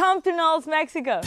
Come to NOLS, Mexico.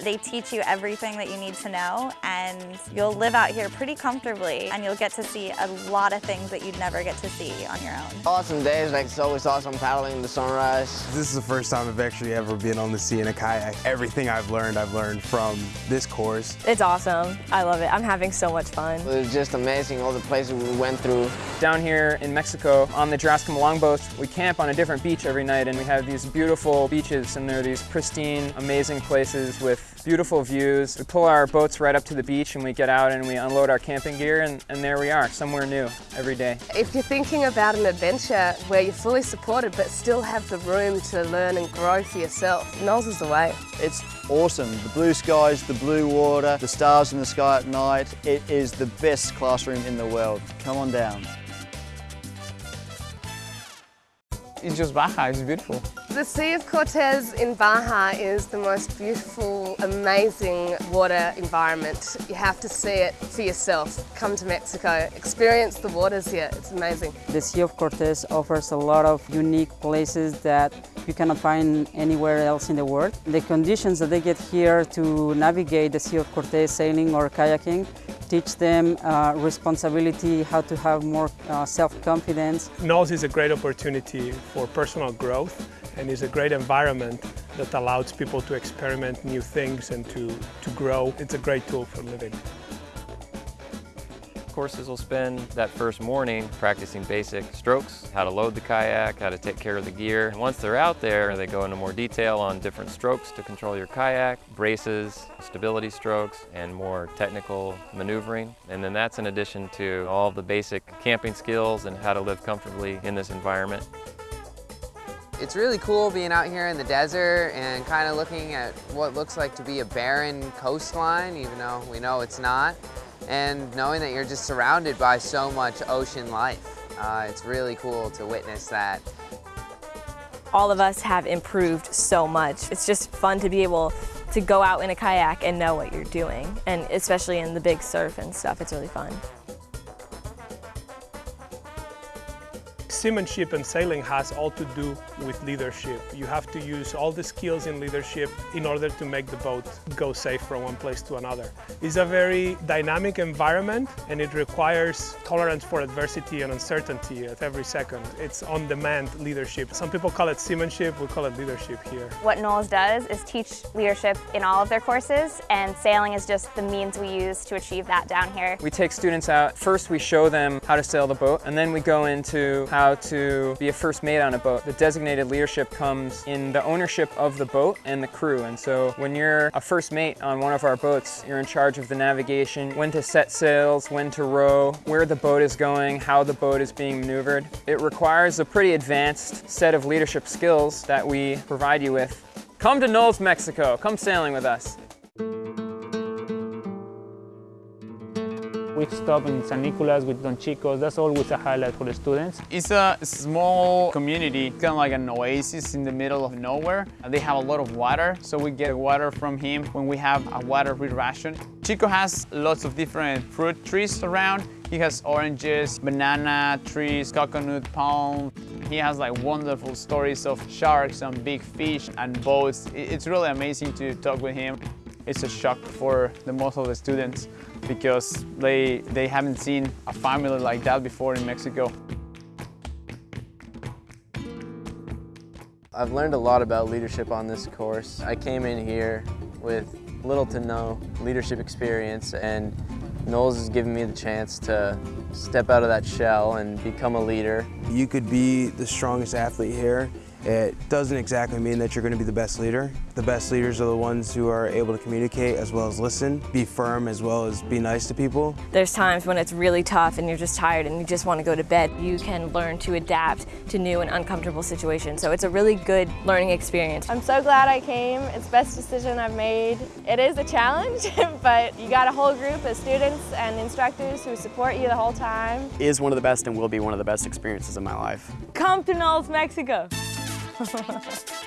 They teach you everything that you need to know and you'll live out here pretty comfortably and you'll get to see a lot of things that you'd never get to see on your own. Awesome days, like it's always awesome paddling in the sunrise. This is the first time I've actually ever been on the sea in a kayak. Everything I've learned, I've learned from this course. It's awesome. I love it. I'm having so much fun. It was just amazing, all the places we went through. Down here in Mexico, on the Drascombe longboats, we camp on a different beach every night and we have these beautiful beaches and they're these pristine, amazing places with beautiful views. We pull our boats right up to the beach and we get out and we unload our camping gear and, and there we are, somewhere new every day. If you're thinking about an adventure where you're fully supported but still have the room to learn and grow for yourself, NOLS is the way. It's awesome. The blue skies, the blue water, the stars in the sky at night. It is the best classroom in the world. Come on down. It's just Baja, it's beautiful. The Sea of Cortez in Baja is the most beautiful, amazing water environment. You have to see it for yourself. Come to Mexico, experience the waters here, it's amazing. The Sea of Cortez offers a lot of unique places that you cannot find anywhere else in the world. The conditions that they get here to navigate the Sea of Cortez sailing or kayaking teach them uh, responsibility, how to have more uh, self-confidence. NOLS is a great opportunity for personal growth and is a great environment that allows people to experiment new things and to, to grow. It's a great tool for living. Courses will spend that first morning practicing basic strokes, how to load the kayak, how to take care of the gear. And once they're out there, they go into more detail on different strokes to control your kayak, braces, stability strokes, and more technical maneuvering. And then that's in addition to all the basic camping skills and how to live comfortably in this environment. It's really cool being out here in the desert and kind of looking at what looks like to be a barren coastline, even though we know it's not and knowing that you're just surrounded by so much ocean life. Uh, it's really cool to witness that. All of us have improved so much. It's just fun to be able to go out in a kayak and know what you're doing, and especially in the big surf and stuff, it's really fun. Seamanship and sailing has all to do with leadership. You have to use all the skills in leadership in order to make the boat go safe from one place to another. It's a very dynamic environment and it requires tolerance for adversity and uncertainty at every second. It's on-demand leadership. Some people call it seamanship, we call it leadership here. What NOLS does is teach leadership in all of their courses and sailing is just the means we use to achieve that down here. We take students out, first we show them how to sail the boat and then we go into how to be a first mate on a boat. The designated leadership comes in the ownership of the boat and the crew. And so when you're a first mate on one of our boats, you're in charge of the navigation, when to set sails, when to row, where the boat is going, how the boat is being maneuvered. It requires a pretty advanced set of leadership skills that we provide you with. Come to NOLS, Mexico. Come sailing with us. We stop in San Nicolas with Don Chicos. That's always a highlight for the students. It's a small community, kind of like an oasis in the middle of nowhere. They have a lot of water, so we get water from him when we have a water ration. Chico has lots of different fruit trees around. He has oranges, banana trees, coconut palm. He has like wonderful stories of sharks and big fish and boats. It's really amazing to talk with him. It's a shock for the most of the students because they, they haven't seen a family like that before in Mexico. I've learned a lot about leadership on this course. I came in here with little to no leadership experience and NOLS has given me the chance to step out of that shell and become a leader. You could be the strongest athlete here it doesn't exactly mean that you're going to be the best leader. The best leaders are the ones who are able to communicate as well as listen, be firm as well as be nice to people. There's times when it's really tough and you're just tired and you just want to go to bed. You can learn to adapt to new and uncomfortable situations, so it's a really good learning experience. I'm so glad I came. It's the best decision I've made. It is a challenge, but you got a whole group of students and instructors who support you the whole time. It is one of the best and will be one of the best experiences of my life. Come to NOLS, Mexico. Gracias.